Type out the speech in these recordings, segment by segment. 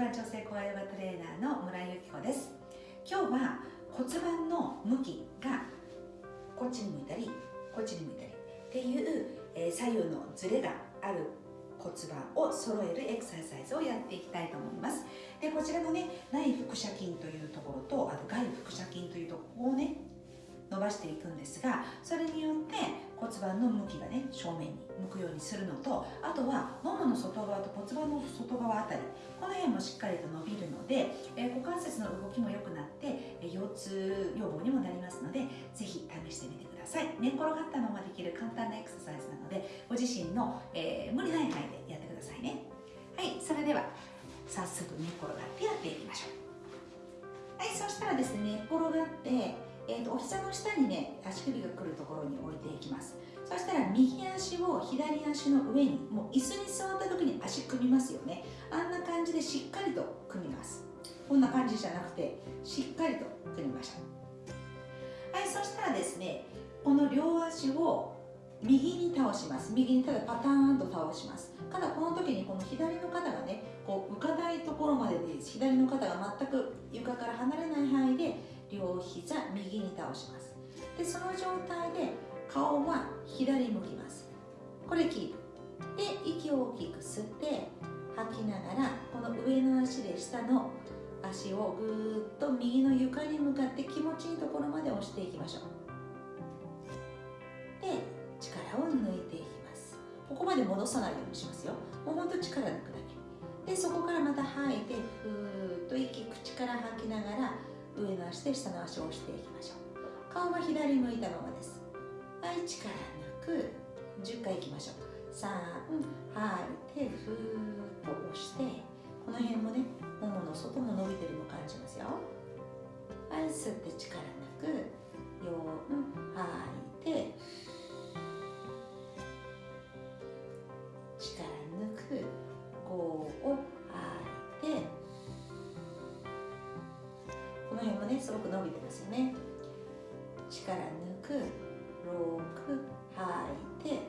盤調整高ヨガトレーナーの村井由紀子です。今日は骨盤の向きがこっちに向いたりこっちに向いたりっていう、え、左右のズレがある骨盤を揃えるエクササイズをやっていきたいと思います。でこちらのね内腹斜筋というところとあと外腹斜筋というところをね伸ばしていくんですがそれによって骨盤の向きがね正面に向くようにするのとあとはももの外側と骨盤の外側あたりこの辺もしっかりと伸びるので、えー、股関節の動きも良くなって、えー、腰痛予防にもなりますのでぜひ試してみてください。寝っ転がったままできる簡単なエクササイズなのでご自身の、えー、無理ない範囲でやってくださいね。はいそれでは早速寝転がってやっていきましょう。はいそしたらですね寝っ転がってえーと、お膝の下にね足首が来るところに置いていきます。そしたら右足を左足の上にもう椅子に座った時に足組みますよね。あんな感じでしっかりと組みます。こんな感じじゃなくてしっかりと組みましょう。はいそしたらですねこの両足を右に倒します。右にただパターンと倒します。ただこの時にこの左の肩がねこう浮かないところまでで左の肩が全く床から離れない範囲で両膝右に倒します。でその状態で顔は左向きます。これキープで息を大きく吸って吐きながらこの上の足で下の足をぐーっと右の床に向かって気持ちいいところまで押していきましょう。で力を抜いていきます。ここまで戻さないようにしますよ。もうほんと力抜くだけ。でそこからまた吐いてふーっと息口から吐きながら上の足で下の足を押していきましょう。顔は左向いたままです。はい力抜く10回いきましょう。3吐いてふーっと押してこの辺もねももの外も伸びてるの感じますよ。はい吸って力抜く4吐いてすごく伸びてますよね。力抜く6吐いて。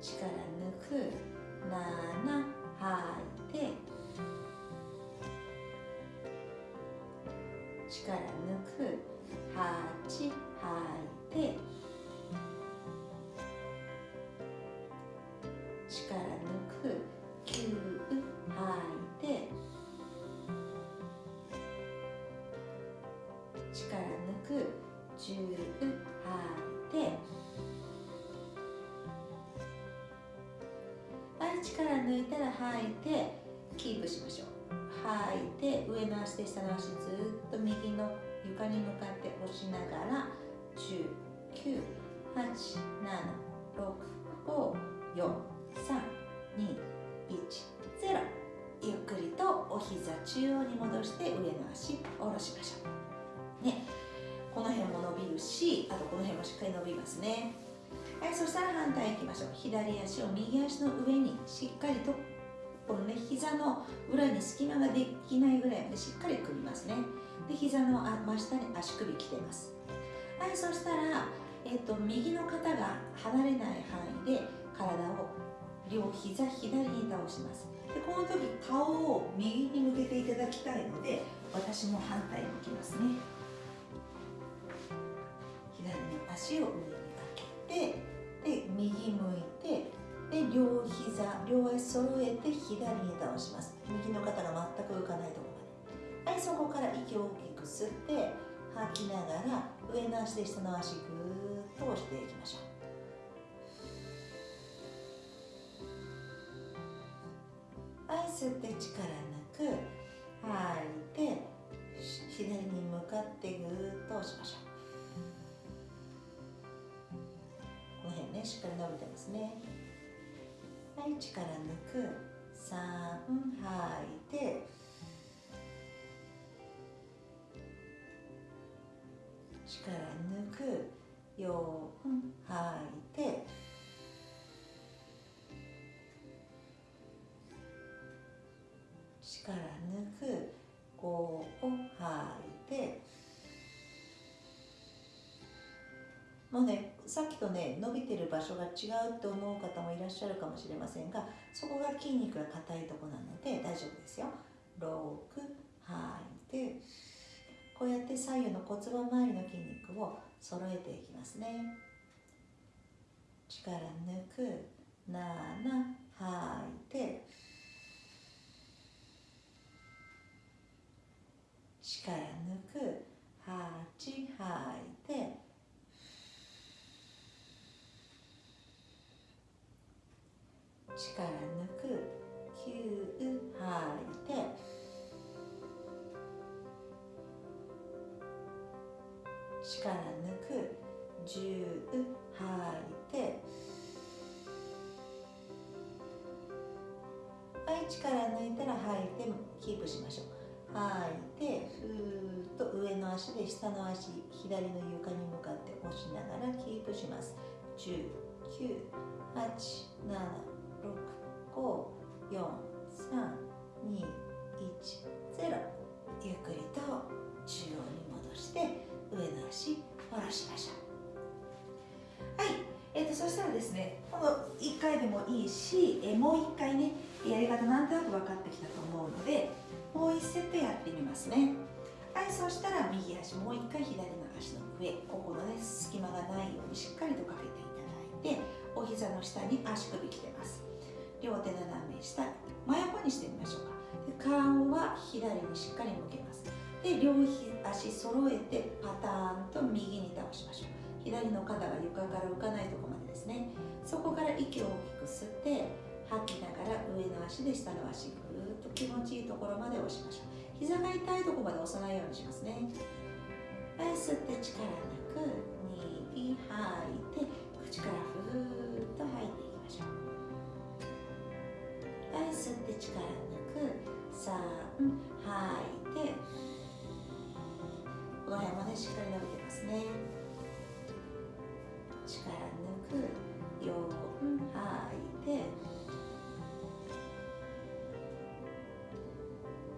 力抜く7吐いて。力抜く8吐いて。10吐いて。はい力抜いたら吐いてキープしましょう。吐いて上の足で下の足ずっと右の床に向かって押しながら10 9 8 7 6 5 4 3 2 1 0ゆっくりとお膝中央に戻して上の足下ろしましょう。ねこの辺も伸びるしあとこの辺もしっかり伸びますね。はいそしたら反対いきましょう。左足を右足の上にしっかりとこのね膝の裏に隙間ができないぐらいまでしっかり組みますね。で膝の真下に足首きてます。はいそしたら、えっと、右の肩が離れない範囲で体を両膝左に倒します。でこの時顔を右に向けていただきたいので私も反対向きますね。足を上に上げてで右向いてで両膝両足揃えて左に倒します。右の肩が全く浮かないところまで。はいそこから息を大きく吸って吐きながら上の足で下の足ぐーっと押していきましょう。はい吸って力抜く吐いて左に向かってぐーっと押しましょう。ねしっかり伸びてますね。はい力抜く。3吐いて。力抜く。4吐いて。力抜く。5吐いて。もうねさっきとね伸びてる場所が違うと思う方もいらっしゃるかもしれませんがそこが筋肉が硬いとこなので大丈夫ですよ。6吐い。てこうやって左右の骨盤周りの筋肉を揃えていきますね。力抜く。7吐い。て力抜く8吐いて力抜く9吐いて力抜く10吐いてはい力抜いたら吐いてキープしましょう。吐いてふーっと上の足で下の足左の床に向かって押しながらキープします。10 9 8 7 6 5 4 3 2 1 0ゆっくりと中央に戻して上の足下ろしましょう。はい、えーと、そしたらですねこの1回でもいいし、え、もう1回ねやり方なんとなく分かってきたと思うのでもう1セットやってみますね。はい。そしたら右足もう1回左の足の上。ここのね隙間がないようにしっかりとかけていただいてお膝の下に足首きてます。両手斜め下真横にしてみましょうか。で顔は左にしっかり向けます。で両足揃えてパターンと右に倒しましょう。左の肩が床から浮かないところまでですね。そこから息を大きく吸って吐きながら上の足で下の足ぐーっと気持ちいいところまで押しましょう。膝が痛いところまで押さないようにしますね。はい吸って力なく2吐いて口からふーっと吐いていきましょう。い吸って力なく3吐いてこの辺もねしっかり伸びてますね。力抜く4吐いて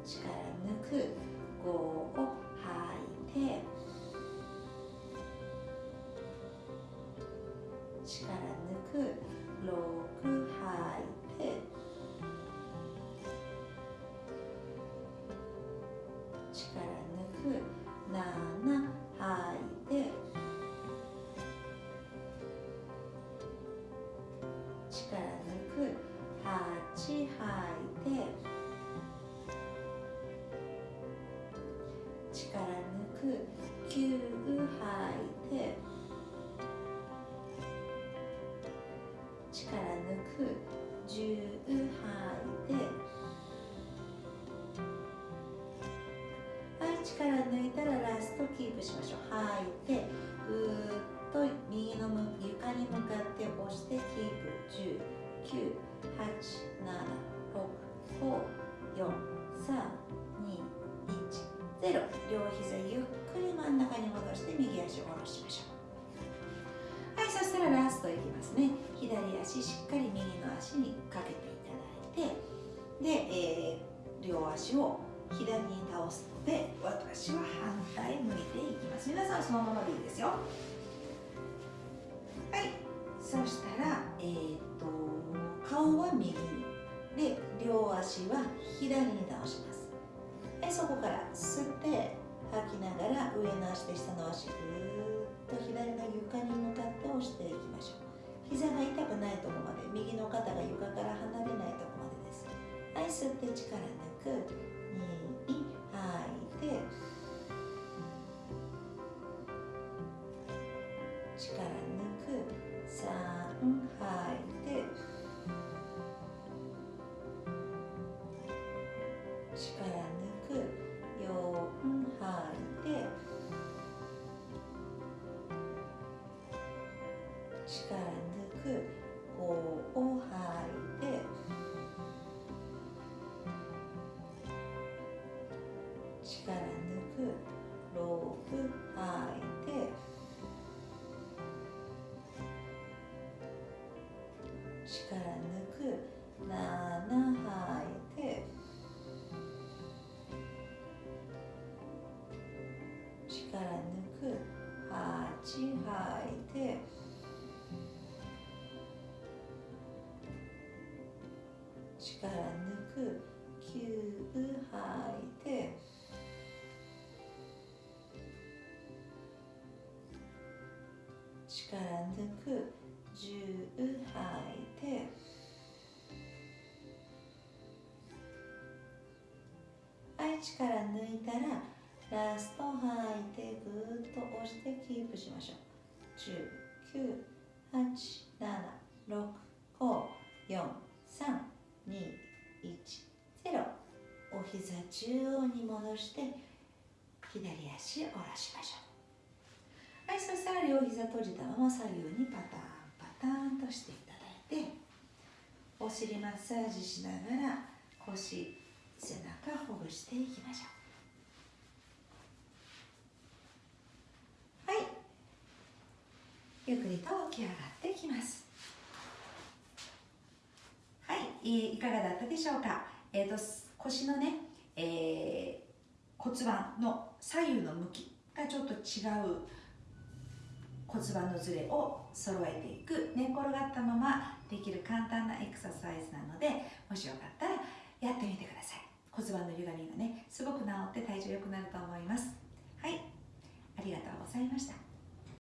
力抜く5を吐いて力抜く6力抜く9吐いて力抜く10吐いて力抜いたらラストキープしましょう。吐いて足を左に倒すので私は反対向いていきます。皆さんそのままでいいですよ。はい。そしたらえー、っと顔は右にで両足は左に倒します。でそこから吸って吐きながら上の足で下の足ぐーっと左の床に向かって押していきましょう。膝が痛くないところまで右の肩が床から離れないところまでです。はい吸って力抜く。て力抜く。3吐いて力抜く。力抜く7吐いて力抜く8吐いて力抜く9吐いて力抜く10吐いて力抜いたらラスト吐いてぐーっと押してキープしましょう。10 9 8 7 6 5 4 3 2 1 0お膝中央に戻して左足下ろしましょう。はいそしたら両膝閉じたまま左右にパターンパターンとしていただいてお尻マッサージしながら腰背中ほぐしていきましょう。はい。ゆっくりと起き上がってきます。はい。いかがだったでしょうか？えーと、腰のね、えー、骨盤の左右の向きがちょっと違う。骨盤のずれを揃えていく。寝転がったままできる簡単なエクササイズなのでもしよかったらやってみてください。骨盤の歪みがねすごく治って体重良くなると思います。はい。ありがとうございました。